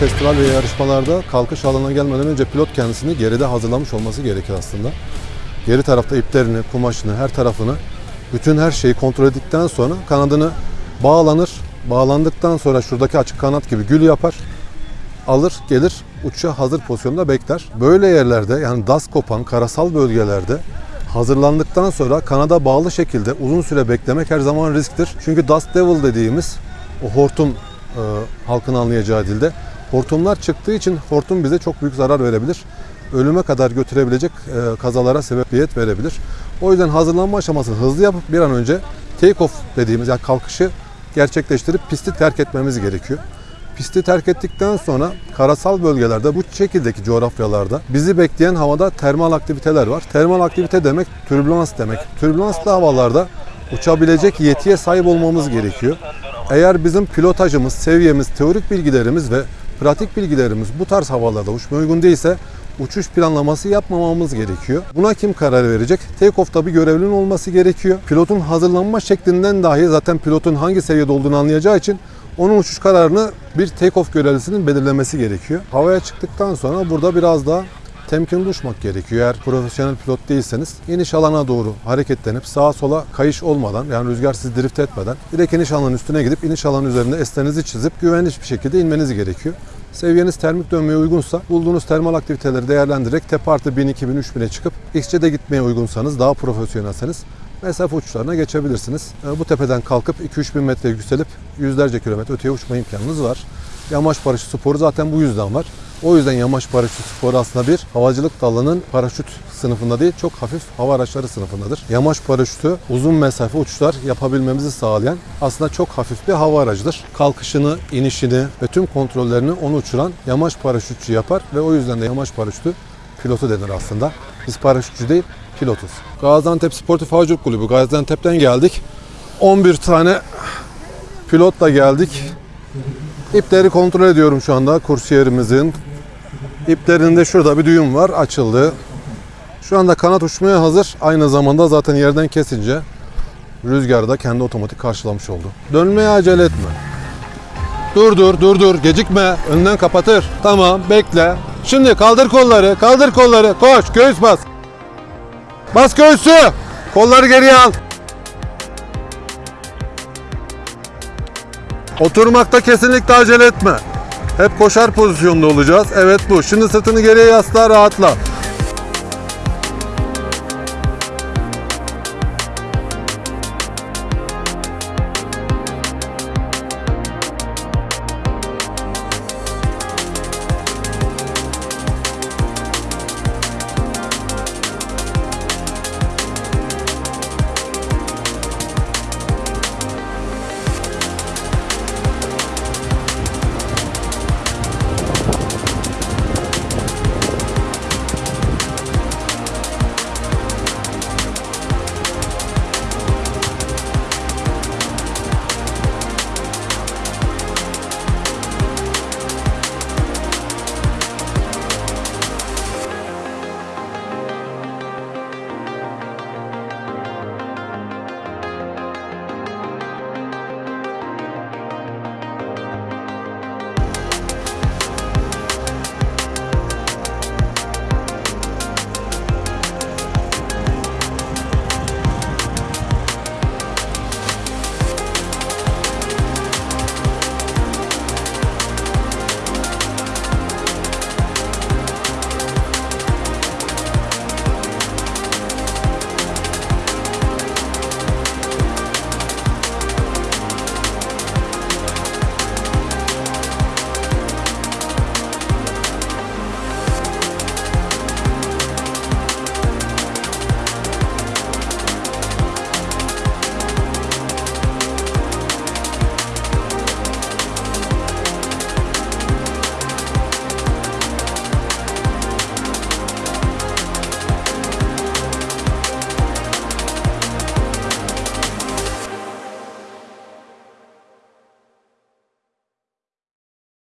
festival ve yarışmalarda kalkış alanına gelmeden önce pilot kendisini geride hazırlamış olması gerekir aslında. Geri tarafta iplerini, kumaşını, her tarafını, bütün her şeyi kontrol ettikten sonra kanadını bağlanır. Bağlandıktan sonra şuradaki açık kanat gibi gül yapar. Alır, gelir, uçuşa hazır pozisyonda bekler. Böyle yerlerde yani das kopan karasal bölgelerde hazırlandıktan sonra kanada bağlı şekilde uzun süre beklemek her zaman risktir. Çünkü dust devil dediğimiz o hortum e, halkın anlayacağı dilde hortumlar çıktığı için hortum bize çok büyük zarar verebilir. Ölüme kadar götürebilecek e, kazalara sebebiyet verebilir. O yüzden hazırlanma aşamasını hızlı yapıp bir an önce take off dediğimiz yani kalkışı gerçekleştirip pisti terk etmemiz gerekiyor. Pisti terk ettikten sonra karasal bölgelerde bu şekildeki coğrafyalarda bizi bekleyen havada termal aktiviteler var. Termal aktivite demek türbülans demek. Türbülanslı havalarda uçabilecek yetiye sahip olmamız gerekiyor. Eğer bizim pilotajımız, seviyemiz, teorik bilgilerimiz ve pratik bilgilerimiz bu tarz havalarda uçmaya uygun değilse uçuş planlaması yapmamamız gerekiyor. Buna kim karar verecek? Take-off'ta bir görevlinin olması gerekiyor. Pilotun hazırlanma şeklinden dahi zaten pilotun hangi seviyede olduğunu anlayacağı için onun uçuş kararını bir take-off görevlisinin belirlemesi gerekiyor. Havaya çıktıktan sonra burada biraz daha temkinli uçmak gerekiyor. Eğer profesyonel pilot değilseniz iniş alana doğru hareketlenip sağa sola kayış olmadan yani rüzgar sizi drift etmeden direkt iniş alanının üstüne gidip iniş alanı üzerinde eslerinizi çizip güvenli bir şekilde inmeniz gerekiyor. Seviyeniz termik dönmeye uygunsa bulduğunuz termal aktiviteleri değerlendirerek tepe artı 1000, 2000, 3000'e çıkıp XC'de gitmeye uygunsanız daha profesyonelseniz mesafe uçuşlarına geçebilirsiniz. E, Bu tepeden kalkıp 2-3 bin metre yükselip yüzlerce kilometre öteye uçma imkanınız var. Yamaç paraşüt sporu zaten bu yüzden var. O yüzden yamaç paraşüt sporu aslında bir havacılık dalının paraşüt sınıfında değil çok hafif hava araçları sınıfındadır. Yamaç paraşütü uzun mesafe uçuşlar yapabilmemizi sağlayan aslında çok hafif bir hava aracıdır. Kalkışını, inişini ve tüm kontrollerini onu uçuran yamaç paraşütçü yapar ve o yüzden de yamaç paraşütü pilotu denir aslında. Biz paraşütçü değil pilotuz. Gaziantep Sportif Havacılık Kulübü Gaziantep'ten geldik. 11 tane pilotla geldik. İpleri kontrol ediyorum şu anda kursiyerimizin. İplerinde şurada bir düğüm var açıldı. Şu anda kanat uçmaya hazır. Aynı zamanda zaten yerden kesince rüzgarı da kendi otomatik karşılamış oldu. Dönmeye acele etme. Dur dur dur dur gecikme. Önden kapatır. Tamam bekle. Şimdi kaldır kolları kaldır kolları. Koş göğüs bas. Bas göğsü. Kolları geriye al. Oturmakta kesinlikle acele etme. Hep koşar pozisyonda olacağız. Evet bu. Şimdi sırtını geriye yasla rahatla.